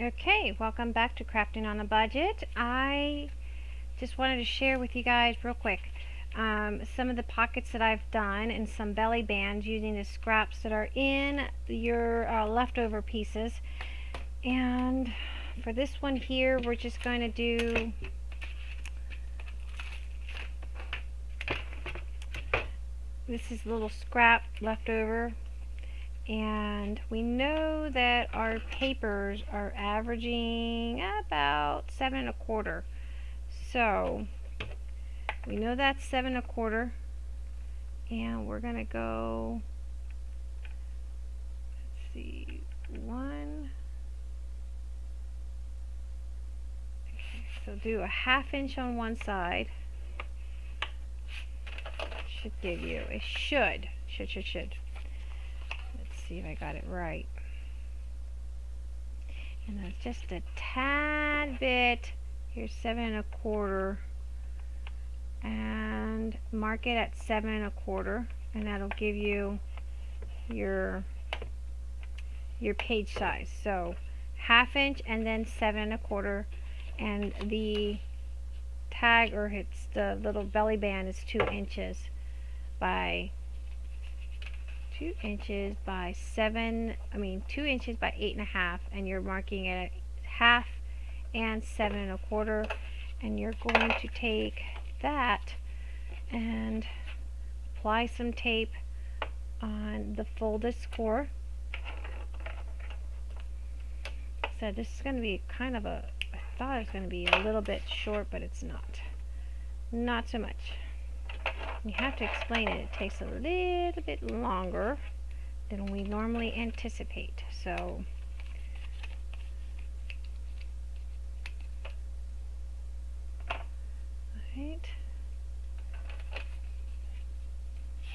Okay, welcome back to Crafting on a Budget. I just wanted to share with you guys real quick um, some of the pockets that I've done and some belly bands using the scraps that are in your uh, leftover pieces. And for this one here, we're just going to do this is a little scrap left over and we know that our papers are averaging about seven and a quarter. So we know that's seven and a quarter. And we're gonna go let's see one. Okay, so do a half inch on one side. Should give you it should should should should see if I got it right. And that's just a tad bit. Here's seven and a quarter. And mark it at seven and a quarter. And that'll give you your your page size. So half inch and then seven and a quarter. And the tag or it's the little belly band is two inches by two inches by seven, I mean two inches by eight and a half and you're marking it at half and seven and a quarter and you're going to take that and apply some tape on the folded score. So this is going to be kind of a, I thought it was going to be a little bit short, but it's not. Not so much you have to explain it. It takes a little bit longer than we normally anticipate. So, right.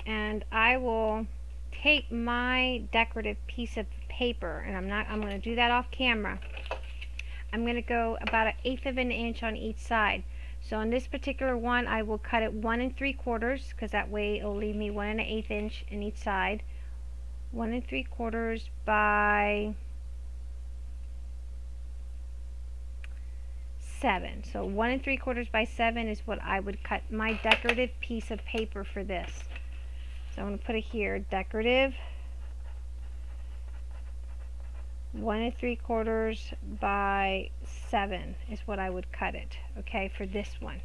And I will take my decorative piece of paper, and I'm not, I'm going to do that off camera. I'm going to go about an eighth of an inch on each side. So on this particular one, I will cut it one and three quarters because that way it'll leave me one and an eighth inch in each side. One and three quarters by seven. So one and three quarters by seven is what I would cut my decorative piece of paper for this. So I'm going to put it here, decorative one and three quarters by seven is what I would cut it okay for this one.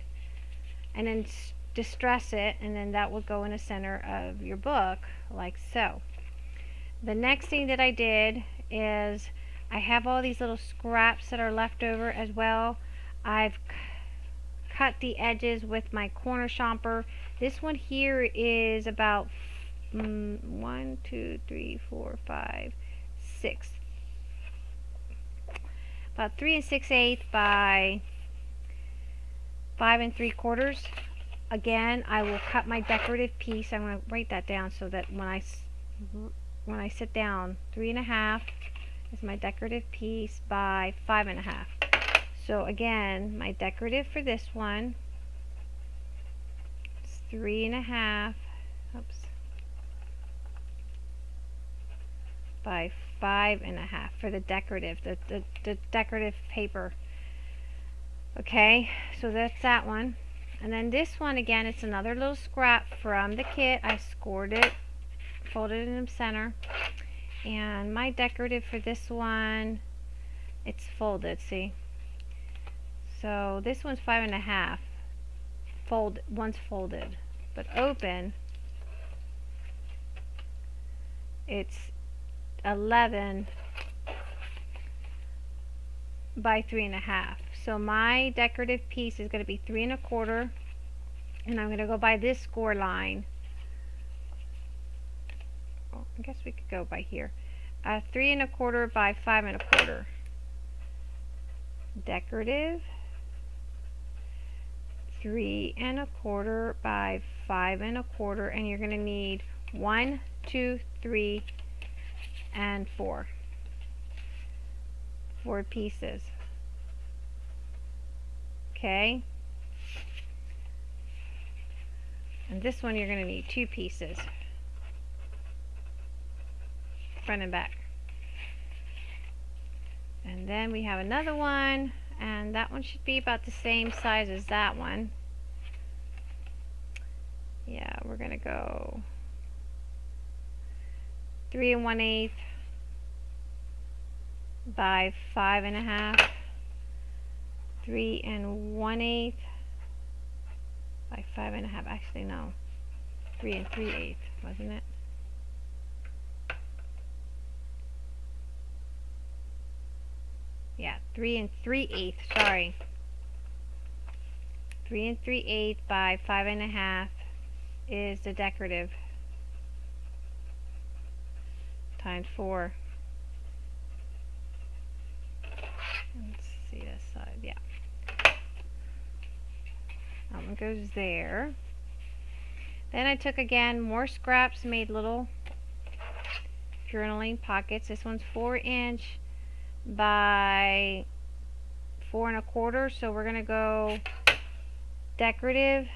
And then distress it and then that will go in the center of your book like so. The next thing that I did is I have all these little scraps that are left over as well. I've cut the edges with my corner chomper. This one here is about mm, one two three four five six about 3 and 6 eighths by 5 and 3 quarters. Again, I will cut my decorative piece. I'm going to write that down so that when I, when I sit down, 3 and a half is my decorative piece by 5 and a half. So again, my decorative for this one is 3 and a half, oops, by five and a half for the decorative, the, the, the decorative paper. Okay, so that's that one. And then this one, again, it's another little scrap from the kit. I scored it, folded it in the center. And my decorative for this one, it's folded, see? So this one's five and a half. Fold, one's folded. But open, it's 11 by three and a half. So my decorative piece is going to be three and a quarter and I'm going to go by this score line. Oh, I guess we could go by here. Uh, three and a quarter by five and a quarter. Decorative. Three and a quarter by five and a quarter and you're going to need one, two, three, and four. Four pieces. Okay. And this one you're going to need two pieces. Front and back. And then we have another one, and that one should be about the same size as that one. Yeah, we're gonna go three and one eighth by five and a half, three and one eighth by five and a half. Actually, no, three and three eighths, wasn't it? Yeah, three and three eighths. Sorry, three and three eighths by five and a half is the decorative times four. Let's see this side, yeah. That one goes there. Then I took again more scraps, made little journaling pockets. This one's four inch by four and a quarter. So we're gonna go decorative.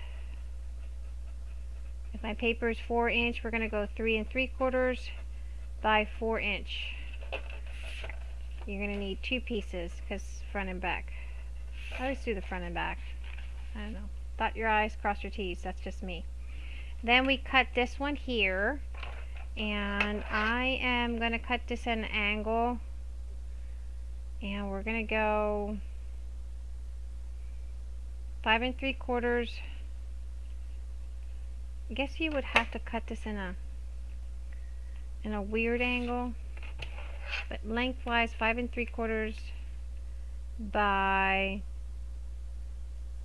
If my paper is four inch, we're gonna go three and three quarters by four inch. You're gonna need two pieces because front and back. I always do the front and back. I don't know. Dot your I's, cross your T's. That's just me. Then we cut this one here. And I am going to cut this at an angle. And we're going to go five and three quarters. I guess you would have to cut this in a in a weird angle. But lengthwise, five and three quarters by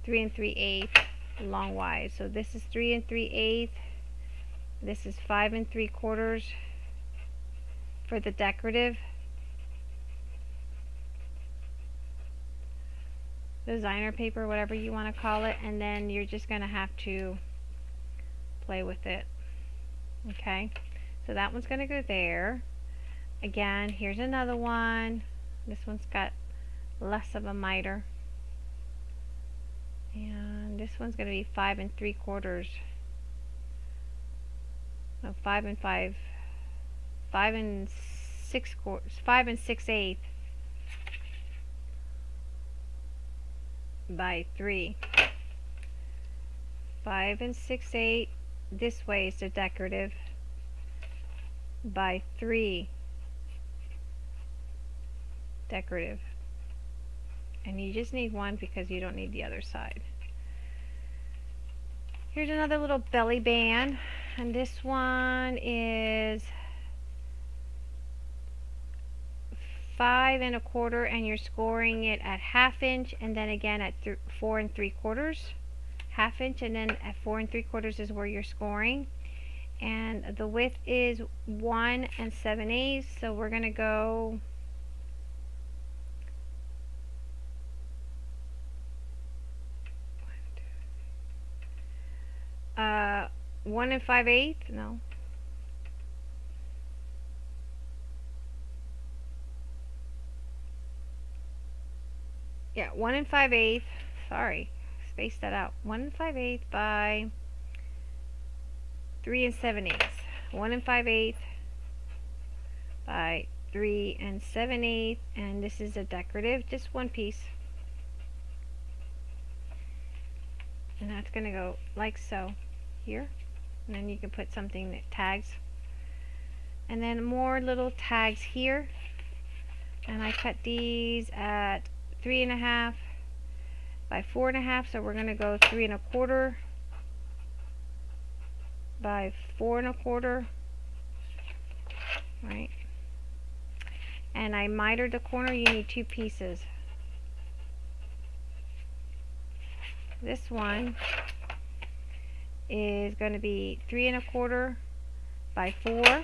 three and three eighths longwise. So this is three and three eighths. This is five and three quarters for the decorative. Designer paper, whatever you want to call it, and then you're just going to have to play with it. Okay, so that one's going to go there. Again, here's another one. This one's got less of a miter. And this one's going to be five and three quarters. No, five and five. Five and six quarters. Five and six eighths by three. Five and six eight. This way is the decorative by three decorative. And you just need one because you don't need the other side. Here's another little belly band. And this one is five and a quarter and you're scoring it at half inch and then again at four and three quarters. Half inch and then at four and three quarters is where you're scoring and the width is one and seven eighths so we're gonna go Uh, one and five eighths? No. Yeah, one and five eighths. Sorry, space that out. One and five eighths by three and seven eighths. One and five eighths by three and seven eighths. And this is a decorative, just one piece. and that's going to go like so here and then you can put something that tags and then more little tags here and I cut these at three and a half by four and a half so we're going to go three and a quarter by four and a quarter right and I mitered the corner you need two pieces this one is going to be three and a quarter by four.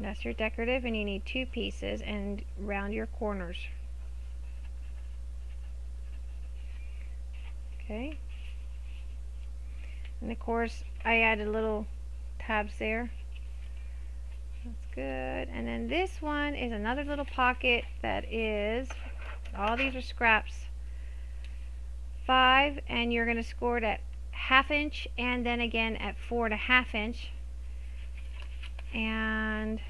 That's your decorative and you need two pieces and round your corners. Okay. And of course I added little tabs there. That's good. And then this one is another little pocket that is all these are scraps five and you're going to score it at half inch and then again at four and a half inch and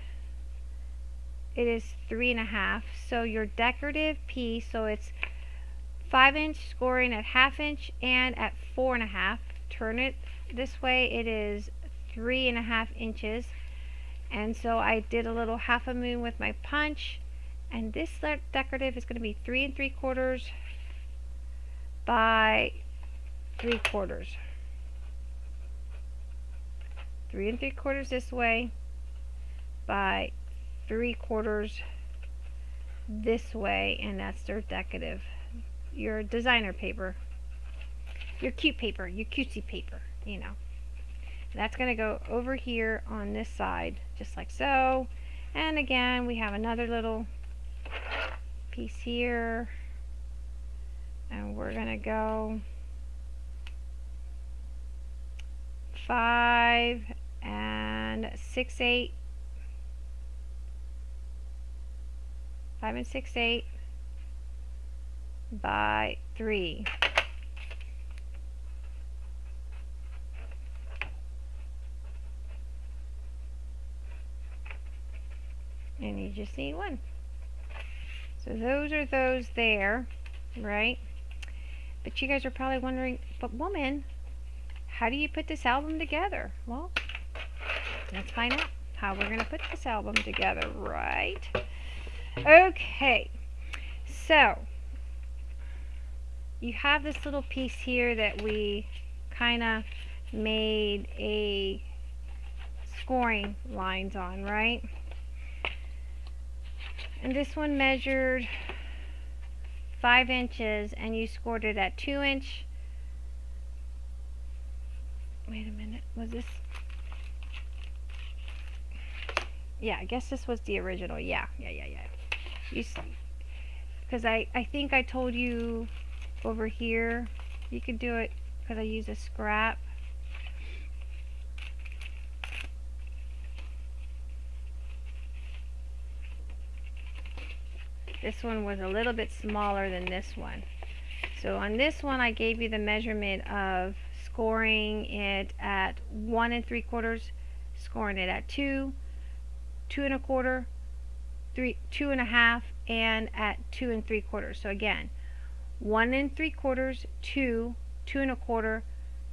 it is three and a half. So your decorative piece, so it's five inch scoring at half inch and at four and a half. Turn it this way, it is three and a half inches. And so I did a little half a moon with my punch. And this decorative is going to be three and three quarters by three quarters. Three and three quarters this way by three quarters this way and that's their decorative your designer paper your cute paper your cutesy paper you know. That's going to go over here on this side just like so. And again we have another little piece here. And we're going to go five and six eight five and six eight by three. And you just need one. So those are those there right? But you guys are probably wondering but woman how do you put this album together? Well let's find out how we're going to put this album together right? Okay so you have this little piece here that we kind of made a scoring lines on right? And this one measured five inches and you scored it at two inch. Wait a minute was this? Yeah I guess this was the original. Yeah yeah yeah yeah. You because I I think I told you over here you could do it because I use a scrap This one was a little bit smaller than this one. So on this one, I gave you the measurement of scoring it at one and three quarters, scoring it at two, two and a quarter, three, two and a half, and at two and three quarters. So again, one and three quarters, two, two and a quarter,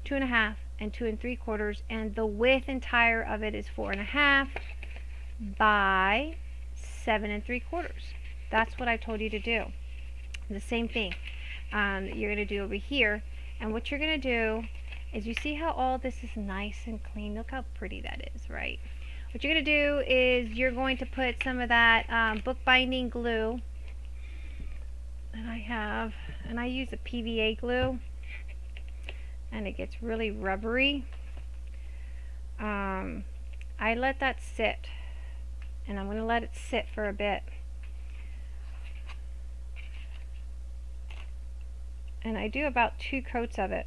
two and a half, and two and three quarters, and the width entire of it is four and a half by seven and three quarters. That's what I told you to do. The same thing um, you're going to do over here. And what you're going to do is you see how all this is nice and clean. Look how pretty that is, right? What you're going to do is you're going to put some of that um, bookbinding glue. And I have, and I use a PVA glue. And it gets really rubbery. Um, I let that sit. And I'm going to let it sit for a bit. and I do about two coats of it.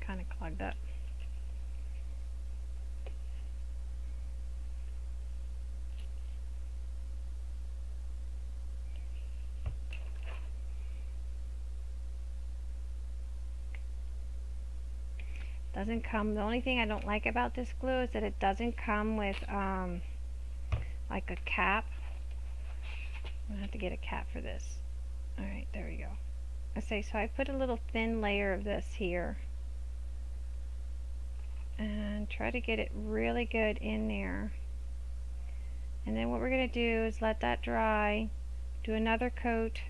Kind of clogged up. Doesn't come the only thing I don't like about this glue is that it doesn't come with um, like a cap I'm gonna have to get a cap for this Alright, there we go. I say, so I put a little thin layer of this here. And try to get it really good in there. And then what we're to do is let that dry, do another coat,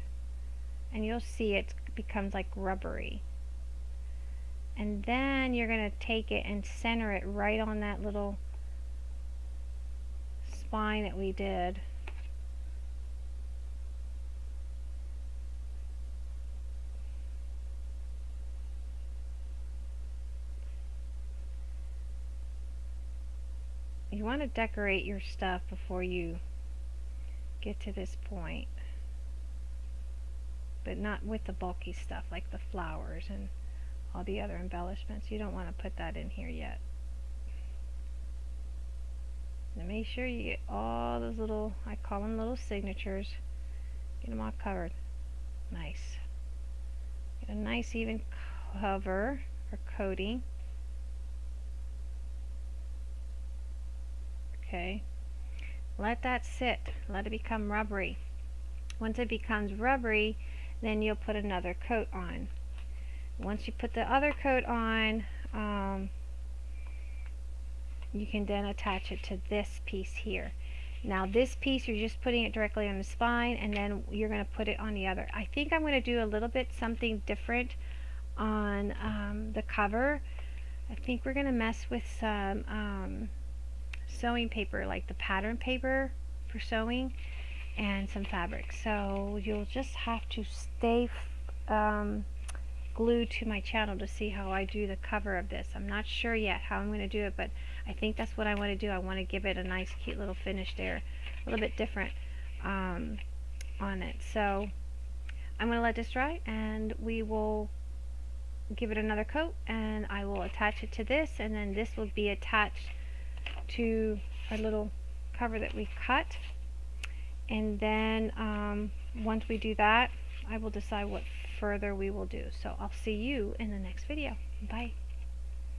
and you'll see it becomes like rubbery. And then you're going to take it and center it right on that little spine that we did. you want to decorate your stuff before you get to this point but not with the bulky stuff like the flowers and all the other embellishments. You don't want to put that in here yet. Now make sure you get all those little I call them little signatures. Get them all covered. Nice. Get a nice even cover or coating. Okay. let that sit. Let it become rubbery. Once it becomes rubbery then you'll put another coat on once you put the other coat on um, you can then attach it to this piece here. Now this piece you're just putting it directly on the spine and then you're going to put it on the other. I think I'm going to do a little bit something different on um, the cover. I think we're going to mess with some um, sewing paper like the pattern paper for sewing and some fabric. So you'll just have to stay um, glued to my channel to see how I do the cover of this. I'm not sure yet how I'm going to do it but I think that's what I want to do. I want to give it a nice cute little finish there a little bit different um, on it. So I'm going to let this dry and we will give it another coat and I will attach it to this and then this will be attached to our little cover that we cut. And then um, once we do that I will decide what further we will do. So I'll see you in the next video. Bye